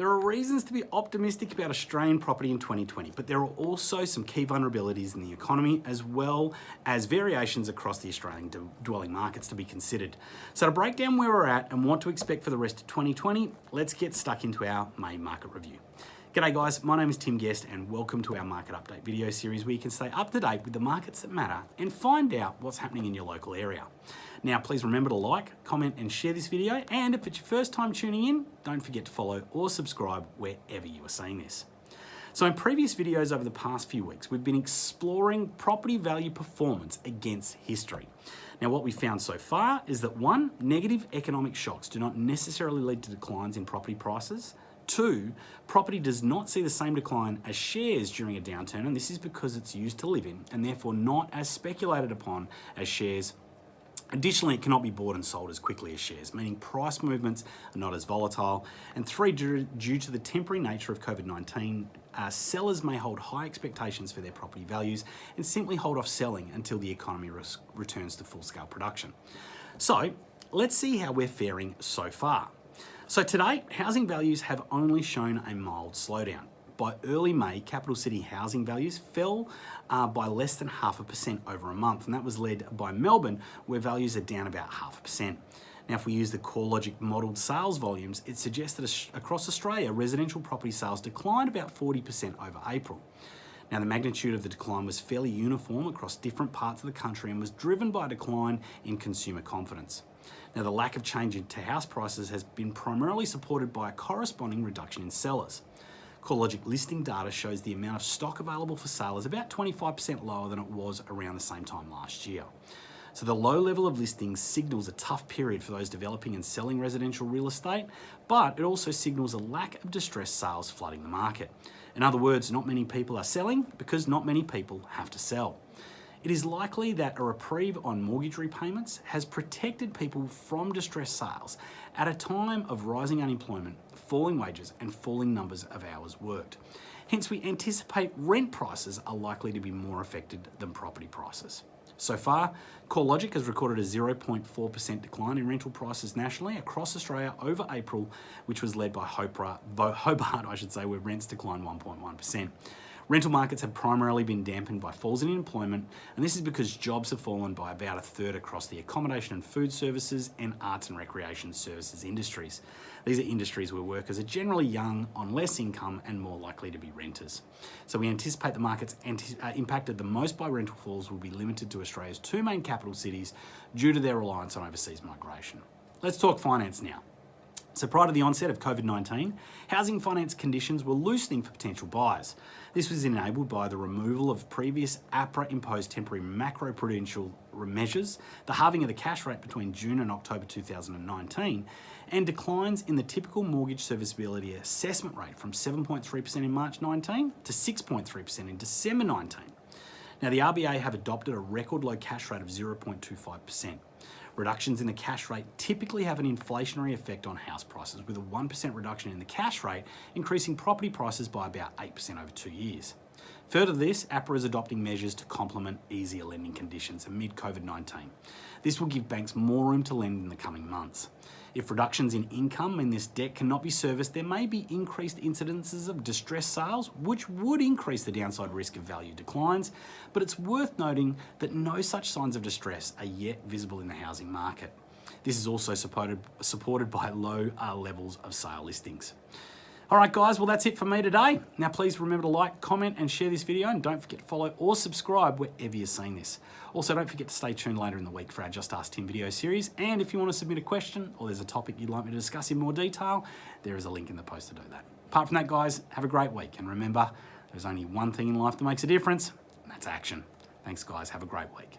There are reasons to be optimistic about Australian property in 2020, but there are also some key vulnerabilities in the economy as well as variations across the Australian dwelling markets to be considered. So to break down where we're at and what to expect for the rest of 2020, let's get stuck into our main market review. G'day guys, my name is Tim Guest and welcome to our market update video series where you can stay up to date with the markets that matter and find out what's happening in your local area. Now, please remember to like, comment, and share this video. And if it's your first time tuning in, don't forget to follow or subscribe wherever you are seeing this. So in previous videos over the past few weeks, we've been exploring property value performance against history. Now what we found so far is that one, negative economic shocks do not necessarily lead to declines in property prices. Two, property does not see the same decline as shares during a downturn, and this is because it's used to live in and therefore not as speculated upon as shares Additionally, it cannot be bought and sold as quickly as shares, meaning price movements are not as volatile. And three, due, to the temporary nature of COVID-19, uh, sellers may hold high expectations for their property values and simply hold off selling until the economy returns to full-scale production. So let's see how we're faring so far. So today, housing values have only shown a mild slowdown by early May, capital city housing values fell uh, by less than half a percent over a month, and that was led by Melbourne, where values are down about half a percent. Now, if we use the CoreLogic modelled sales volumes, it suggests that across Australia, residential property sales declined about 40% over April. Now, the magnitude of the decline was fairly uniform across different parts of the country and was driven by a decline in consumer confidence. Now, the lack of change into house prices has been primarily supported by a corresponding reduction in sellers. CoreLogic listing data shows the amount of stock available for sale is about 25% lower than it was around the same time last year. So the low level of listings signals a tough period for those developing and selling residential real estate, but it also signals a lack of distressed sales flooding the market. In other words, not many people are selling because not many people have to sell. It is likely that a reprieve on mortgage repayments has protected people from distressed sales at a time of rising unemployment, falling wages and falling numbers of hours worked. Hence, we anticipate rent prices are likely to be more affected than property prices. So far, CoreLogic has recorded a 0.4% decline in rental prices nationally across Australia over April, which was led by Hobart, I should say, where rents declined 1.1%. Rental markets have primarily been dampened by falls in employment, and this is because jobs have fallen by about a third across the accommodation and food services and arts and recreation services industries. These are industries where workers are generally young, on less income, and more likely to be renters. So we anticipate the markets uh, impacted the most by rental falls will be limited to Australia's two main capital cities due to their reliance on overseas migration. Let's talk finance now. So prior to the onset of COVID-19, housing finance conditions were loosening for potential buyers. This was enabled by the removal of previous APRA-imposed temporary macroprudential measures, the halving of the cash rate between June and October 2019, and declines in the typical mortgage serviceability assessment rate from 7.3% in March 19 to 6.3% in December 19. Now the RBA have adopted a record low cash rate of 0.25%. Reductions in the cash rate typically have an inflationary effect on house prices, with a 1% reduction in the cash rate increasing property prices by about 8% over two years. Further to this, APRA is adopting measures to complement easier lending conditions amid COVID-19. This will give banks more room to lend in the coming months. If reductions in income in this debt cannot be serviced, there may be increased incidences of distressed sales, which would increase the downside risk of value declines, but it's worth noting that no such signs of distress are yet visible in the housing market. This is also supported, supported by low uh, levels of sale listings. All right, guys, well, that's it for me today. Now, please remember to like, comment, and share this video, and don't forget to follow or subscribe wherever you're seeing this. Also, don't forget to stay tuned later in the week for our Just Ask Tim video series, and if you want to submit a question or there's a topic you'd like me to discuss in more detail, there is a link in the post to do that. Apart from that, guys, have a great week, and remember, there's only one thing in life that makes a difference, and that's action. Thanks, guys. Have a great week.